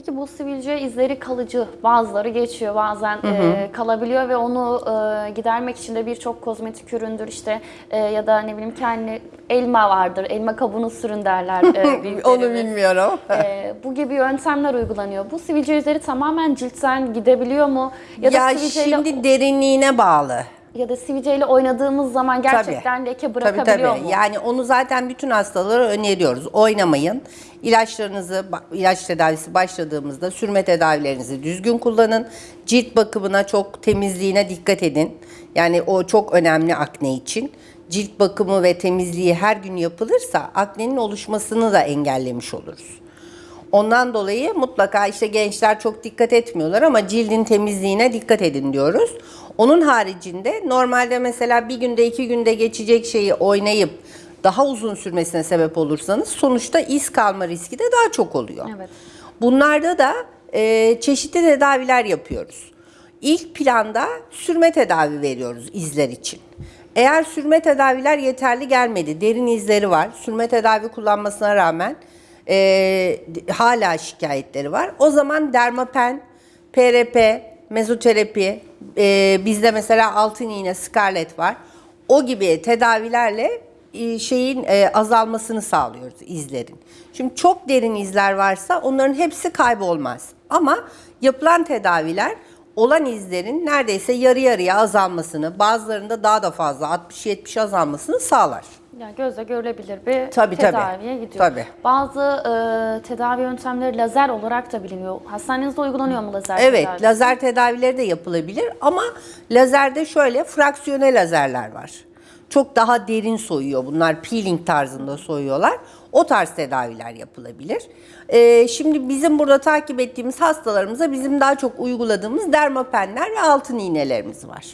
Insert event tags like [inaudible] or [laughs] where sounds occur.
Peki bu sivilce izleri kalıcı, bazıları geçiyor, bazen e, kalabiliyor ve onu e, gidermek için de birçok kozmetik üründür işte e, ya da ne bileyim kendi elma vardır, elma kabuğunu sürün derler e. [laughs] Onu bilmiyorum. E, bu gibi yöntemler uygulanıyor. Bu sivilce izleri tamamen ciltten gidebiliyor mu? Ya da Ya sivilceyle şimdi derinliğine bağlı. Ya da sivilceyle oynadığımız zaman gerçekten leke Tabii bırakabiliyor tabii. mu? Yani onu zaten bütün hastalara öneriyoruz. Oynamayın. İlaçlarınızı, ilaç tedavisi başladığımızda sürme tedavilerinizi düzgün kullanın. Cilt bakımına çok temizliğine dikkat edin. Yani o çok önemli akne için. Cilt bakımı ve temizliği her gün yapılırsa aknenin oluşmasını da engellemiş oluruz. Ondan dolayı mutlaka işte gençler çok dikkat etmiyorlar ama cildin temizliğine dikkat edin diyoruz. Onun haricinde normalde mesela bir günde iki günde geçecek şeyi oynayıp daha uzun sürmesine sebep olursanız sonuçta iz kalma riski de daha çok oluyor. Evet. Bunlarda da e, çeşitli tedaviler yapıyoruz. İlk planda sürme tedavi veriyoruz izler için. Eğer sürme tedaviler yeterli gelmedi, derin izleri var, sürme tedavi kullanmasına rağmen e, hala şikayetleri var. O zaman dermapen, PRP, mezoterapi, e, bizde mesela altın iğne, scarlet var. O gibi tedavilerle e, şeyin e, azalmasını sağlıyoruz izlerin. Şimdi çok derin izler varsa onların hepsi kaybolmaz. Ama yapılan tedaviler olan izlerin neredeyse yarı yarıya azalmasını, bazılarında daha da fazla 60-70 azalmasını sağlar. Yani gözle görülebilir bir Tabii, tabii. tedaviye gidiyor. Tabii. Bazı e, tedavi yöntemleri lazer olarak da biliniyor. Hastanenizde uygulanıyor mu lazer Evet, tedavisi? lazer tedavileri de yapılabilir ama lazerde şöyle fraksiyone lazerler var. Çok daha derin soyuyor bunlar, peeling tarzında soyuyorlar. O tarz tedaviler yapılabilir. Ee, şimdi bizim burada takip ettiğimiz hastalarımıza bizim daha çok uyguladığımız dermapenler ve altın iğnelerimiz var.